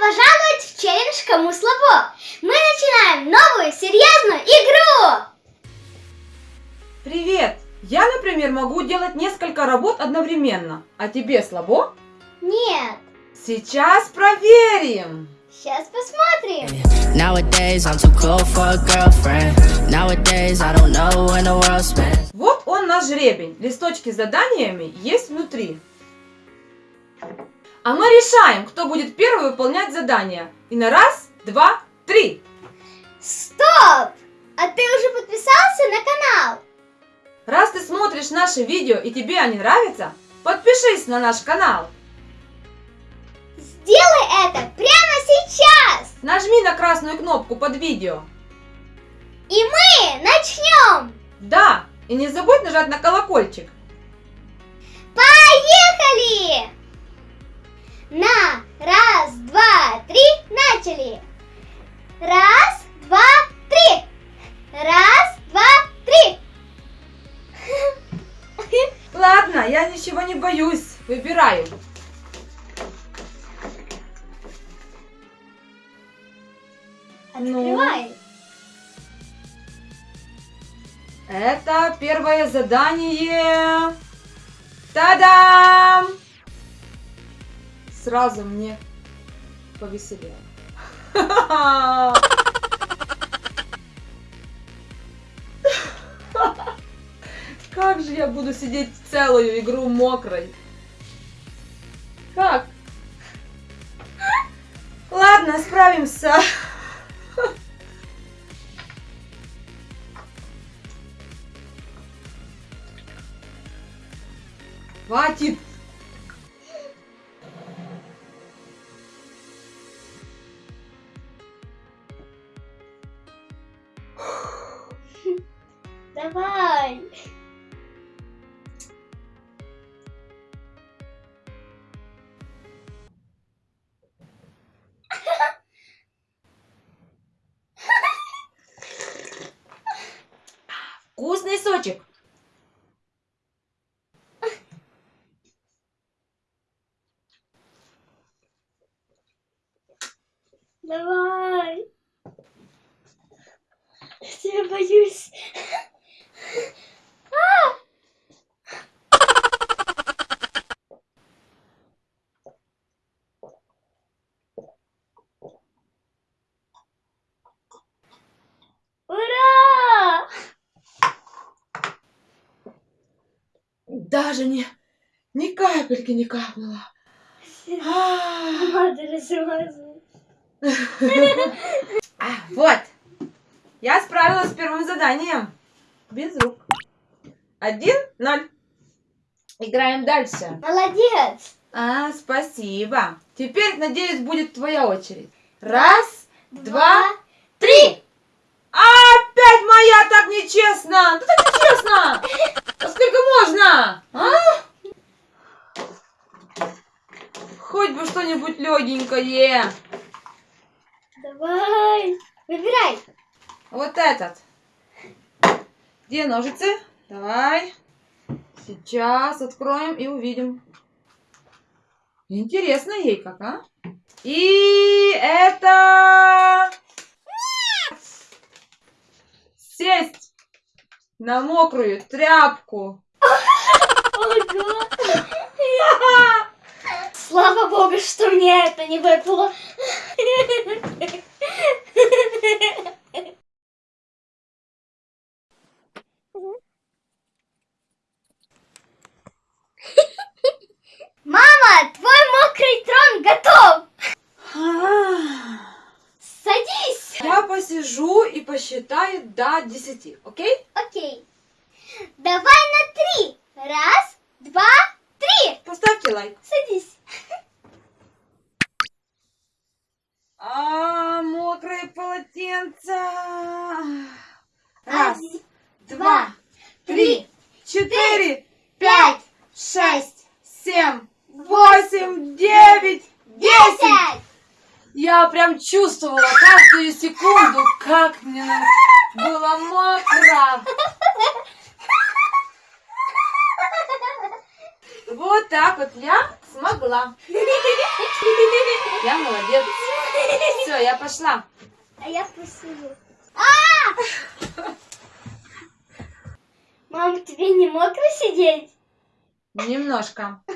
пожаловать в челлендж «Кому слабо». Мы начинаем новую серьезную игру! Привет! Я, например, могу делать несколько работ одновременно. А тебе слабо? Нет, Сейчас проверим! сейчас посмотрим. Вот он наш жребень. Листочки с заданиями есть внутри. А мы решаем, кто будет первый выполнять задание. И на раз, два, три. Стоп! А ты уже подписался на канал? Раз ты смотришь наши видео и тебе они нравятся, подпишись на наш канал. Сделай это прямо сейчас! Нажми на красную кнопку под видео. И мы начнем! Да, и не забудь нажать на колокольчик. Поехали! На раз, два, три, начали! Раз, два, три! Раз, два, три! Ладно, я ничего не боюсь. Выбираю. Ну? Открывай! Это первое задание. Та-дам! Сразу мне повеселее. Как же я буду сидеть целую игру мокрой? Как? Ладно, справимся. Хватит. Вкусный сочек. Давай! Я тебя боюсь. Ура! Даже не, ни капельки не капнуло. А, а, вот. Я справилась с первым заданием. Без рук. Один, ноль. Играем дальше. Молодец! А, спасибо. Теперь, надеюсь, будет твоя очередь. Раз, два, три. Опять моя так нечестно. Да так нечестно. А сколько можно? А? Хоть бы что-нибудь легенькое. Давай! Выбирай! Вот этот. Где ножицы? Давай. Сейчас откроем и увидим. Интересно ей как, а? И это... Сесть на мокрую тряпку. Ого! Слава богу, что мне это не выпало. Мама, твой мокрый трон готов! Садись! Я посижу и посчитаю до 10, окей? Окей. Давай на три. Раз, два, три. Поставьте лайк. Садись. А, мокрое полотенце. Раз, Один, два, три, четыре, пять, шесть, семь, восемь, девять, десять. десять. Я прям чувствовала каждую секунду, как мне было мокро. Вот так вот я смогла. Я молодец. Все, я пошла. А я посижу. А! Мам, тебе не мокро сидеть? Немножко.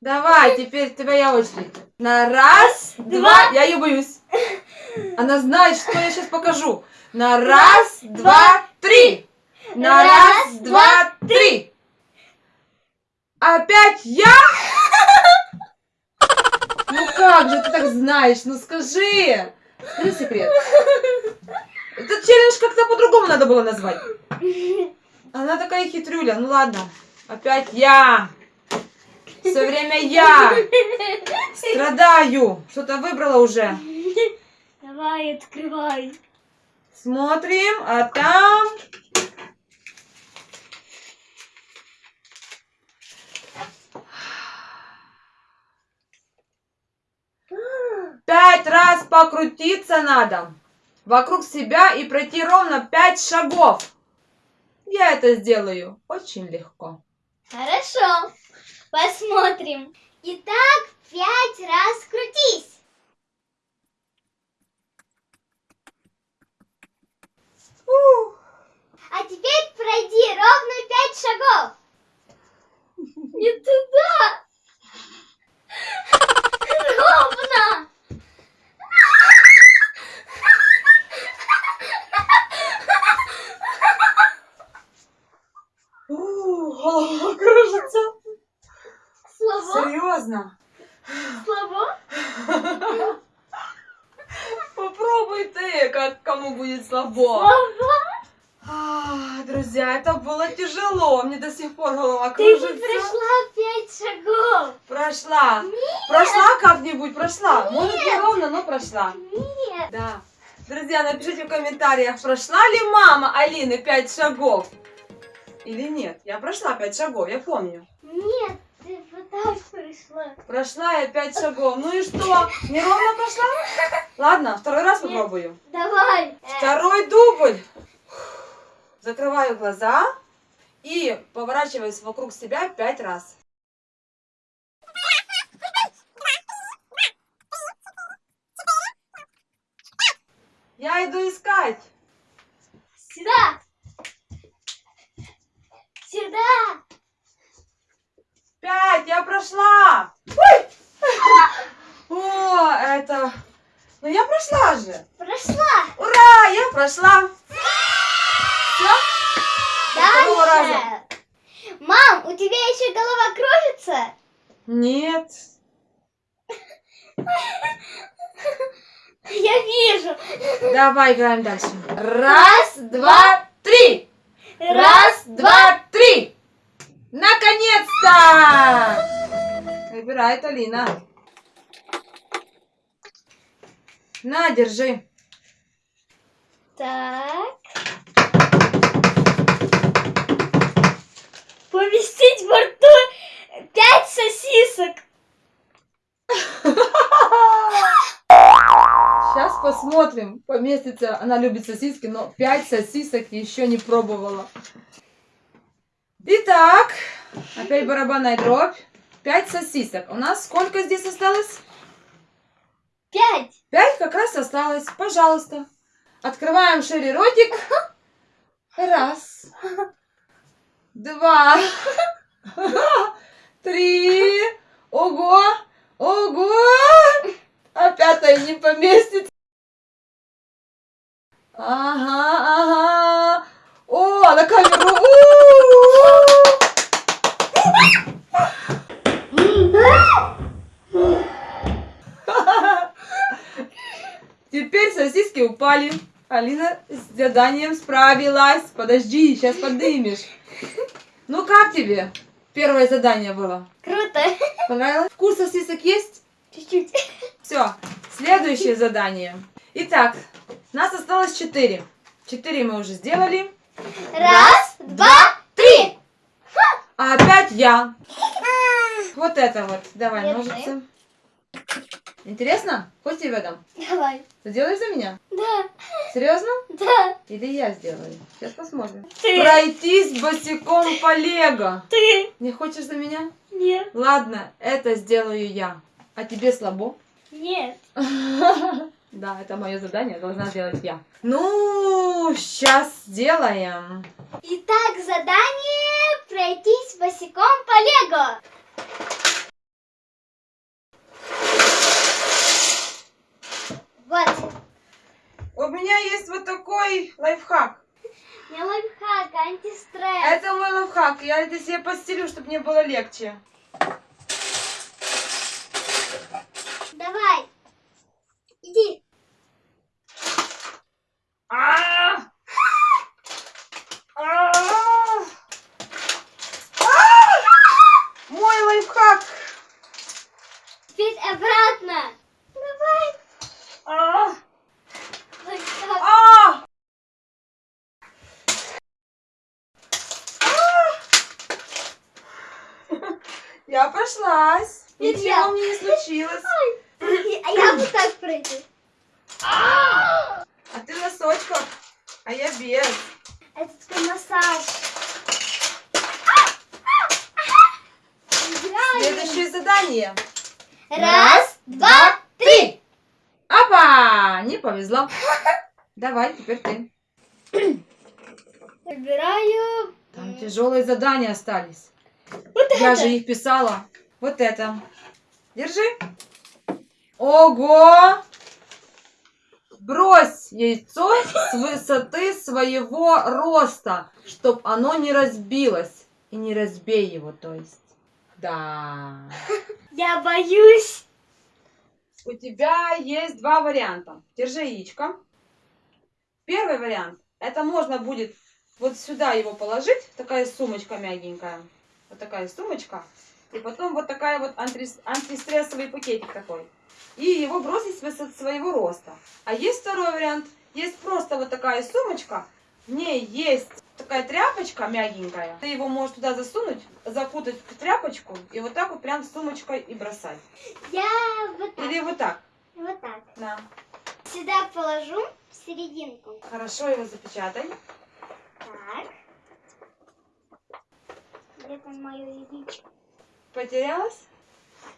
Давай, теперь твоя очередь. На раз, два, я ее боюсь. Она знает, что я сейчас покажу. На раз, два, три. На раз, два, три. Опять я? Ну как же ты так знаешь? Ну скажи. Скажи секрет. Этот челлендж как-то по-другому надо было назвать. Она такая хитрюля. Ну ладно. Опять я. Все время я. Страдаю. Что-то выбрала уже. Давай, открывай. Смотрим, а там... Пять раз покрутиться надо вокруг себя и пройти ровно пять шагов. Я это сделаю очень легко. Хорошо. Посмотрим. Итак, пять раз крутись. Ух. А теперь пройди ровно пять шагов. Не туда. Ровно. Ух, голова кружится. Слабо? Серьезно? Слабо? Попробуй ты, как кому будет слабо. Слабо? А, друзья, это было тяжело. Мне до сих пор голова Ты кружится. прошла пять шагов. Прошла. Прошла как-нибудь, прошла. Может не ровно, но прошла. Нет. Да. Друзья, напишите в комментариях, прошла ли мама Алины пять шагов? Или нет? Я прошла пять шагов, я помню. Нет, ты пришла. Прошла я пять шагов. Ну и что? Неровно прошла? Ладно, второй раз Нет. попробую. Давай. Второй дубль. Закрываю глаза и поворачиваюсь вокруг себя пять раз. Я иду искать. Сюда. Сюда. Пять, я прошла. Ой! О, это... Ну я прошла же. Прошла. Ура, я прошла. Раза. Дальше. Мам, у тебя еще голова кружится? Нет. Я вижу. Давай играем дальше. Раз, два, три. Раз, два, три. Наконец-то! Выбирает Алина. На, держи. Так. Поместить во рту пять сосисок. Сейчас посмотрим, поместится. Она любит сосиски, но пять сосисок еще не пробовала. Итак, опять барабанная дробь. Пять сосисок. У нас сколько здесь осталось? Пять. Пять как раз осталось. Пожалуйста. Открываем шире ротик. Раз. Два. Три. Ого. Ого. А пятая не поместится. Ага, ага. О, на камеру. Теперь сосиски упали. Алина с заданием справилась. Подожди, сейчас поднимешь. Ну как тебе? Первое задание было. Круто. Понравилось? Вкус сосисок есть? Чуть-чуть. Все. Следующее задание. Итак, нас осталось четыре. Четыре мы уже сделали. Раз, два, три. А опять я. Вот это вот. Давай, Держи. ножницы. Интересно? Хочешь тебе дам? Давай. Ты делаешь за меня? Да, Серьезно? да. Или я сделаю? Сейчас посмотрим. Ты. Пройтись босиком по лего. Ты. Не хочешь за меня? Нет. Ладно, это сделаю я. А тебе слабо? Нет. Да, это мое задание, должна сделать я. Ну, сейчас сделаем. Итак, задание пройтись босиком по Лего. Вот, У меня есть вот такой лайфхак. не лайфхак, а антистресс. Это мой лайфхак. Я это себе постелю, чтобы мне было легче. Давай. Иди. А! А! А! Мой лайфхак. Теперь обратно. Давай. А! Вот так. А! Я прошлась. Нет, Ничего я. мне не случилось. А я пройду. А ты в носочках, а я без. Это такой массаж. Следующее задание. Раз, два, три. Опа! Не повезло. Давай, теперь ты. Выбираю. Там тяжелые задания остались. Вот Я это. же их писала. Вот это. Держи. Ого! Брось яйцо с высоты своего роста, чтоб оно не разбилось. И не разбей его, то есть. Да. Я боюсь. У тебя есть два варианта. Держи яичко. Первый вариант. Это можно будет вот сюда его положить. Такая сумочка мягенькая. Вот такая сумочка. И потом вот такая вот антис- антистрессовый пакетик такой. И его бросить с своего роста. А есть второй вариант. Есть просто вот такая сумочка. В ней есть такая тряпочка мягенькая. Ты его можешь туда засунуть, закутать в тряпочку и вот так вот прям сумочкой и бросать. Я вот так. Или вот так. Вот так. Да. Сюда положу в серединку. Хорошо его запечатай. Так. Где там мое яичко? Потерялась?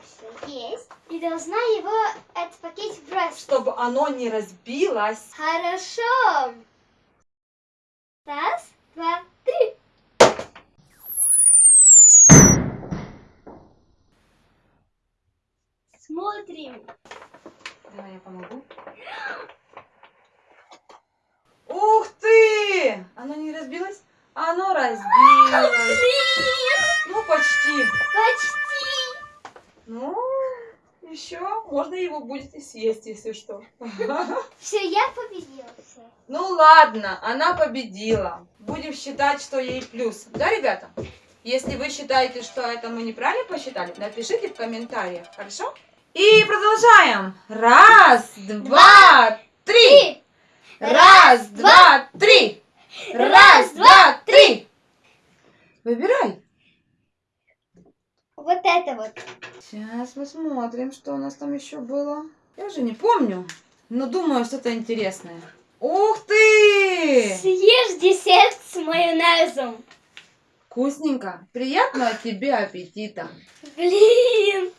Все есть. И должна его этот пакетик бросить. Чтобы оно не разбилось. Хорошо. Раз, два, три. Смотрим. Давай я помогу. Ух ты! Оно не разбилось? Оно разбилось. Блин, Ну, почти. почти. Ну, еще можно его будет и съесть, если что. Все, я победила. Все. Ну ладно, она победила. Будем считать, что ей плюс. Да, ребята? Если вы считаете, что это мы неправильно посчитали, напишите в комментариях, хорошо? И продолжаем. Раз, два, три. Раз, два, три. Раз, два, три. Выбирай. Вот это вот. Сейчас посмотрим, что у нас там еще было. Я уже не помню, но думаю, что-то интересное. Ух ты! Съешь десерт с майонезом. Вкусненько. Приятного тебе аппетита. Блин.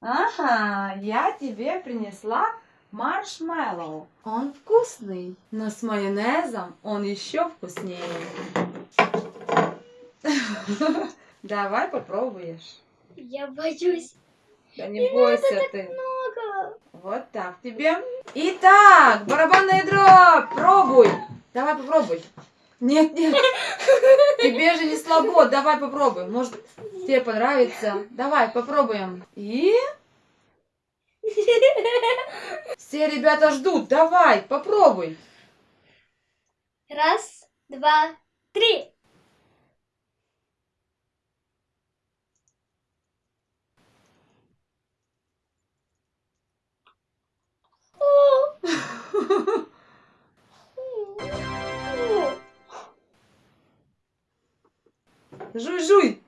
Ага, я тебе принесла маршмеллоу. Он вкусный, но с майонезом он еще вкуснее. Давай попробуешь. Я боюсь. Да не бойся ты. Много. Вот так тебе. Итак, барабанная дробь, пробуй. Давай попробуй. Нет, нет. Тебе же не слабо. Давай попробуй. Может, тебе понравится. Давай, попробуем. И... Все ребята ждут. Давай, попробуй. Раз, два, три. Жуй-жуй!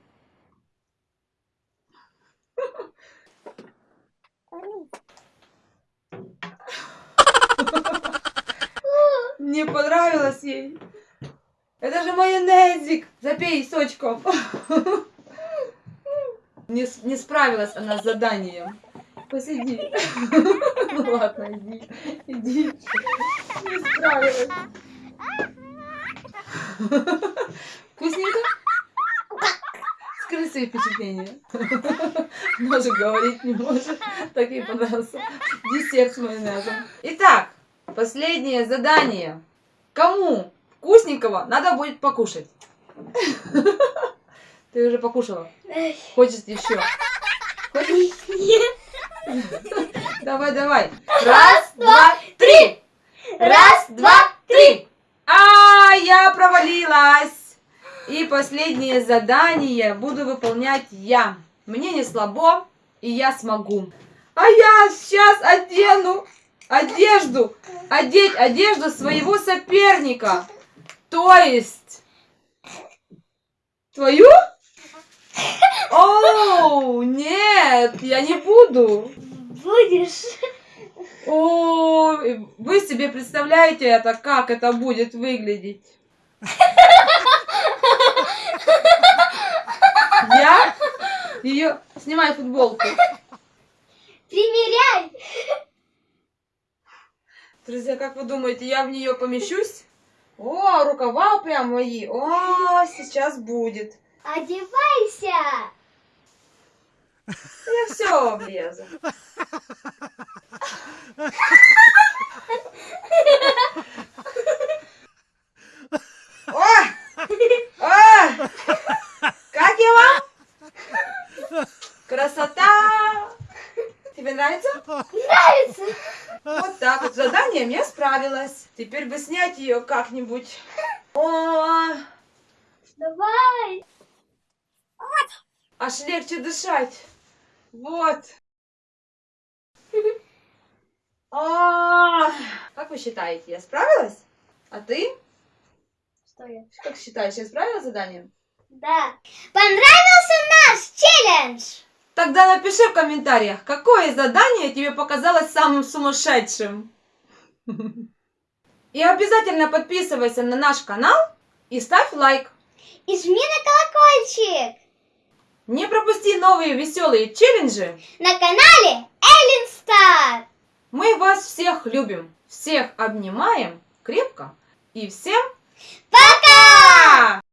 Не понравилось ей. Это же майонезик. Запей сочком. Не, не справилась она с заданием. Посиди. Ну ладно, иди. Иди. Не справилась. Вкусненько? Скажи свои впечатления. Даже говорить не может. Так ей понравился десерт с майонезом. Итак, последнее задание. Кому вкусненького надо будет покушать? Ты уже покушала. Хочешь еще? Хочешь? Нет. Давай, давай. Раз, два, три. Раз, два, три. А, я провалилась. И последнее задание буду выполнять я. Мне не слабо, и я смогу. А я сейчас одену одежду, одеть одежду своего соперника. То есть твою? Оу, нет, я не буду. Будешь. О, вы себе представляете это, как это будет выглядеть? Я ее снимай футболку. Примеряй. Друзья, как вы думаете, я в нее помещусь? О, рукава прям мои. О, сейчас будет. Одевайся. Я все влезу. О! О! Как я вам? Красота! Тебе нравится? Нравится. Вот так вот. Задание я справилась. Теперь бы снять ее как-нибудь. О, Давай. Аж легче дышать. Вот. А, Как вы считаете, я справилась? А ты? Что я? Как считаешь, я справилась заданием? Да. Понравился наш челлендж? Тогда напиши в комментариях, какое задание тебе показалось самым сумасшедшим. И обязательно подписывайся на наш канал и ставь лайк. И жми на колокольчик. Не пропусти новые веселые челленджи. На канале Эллен Стар. Мы вас всех любим, всех обнимаем крепко и всем Пока! пока!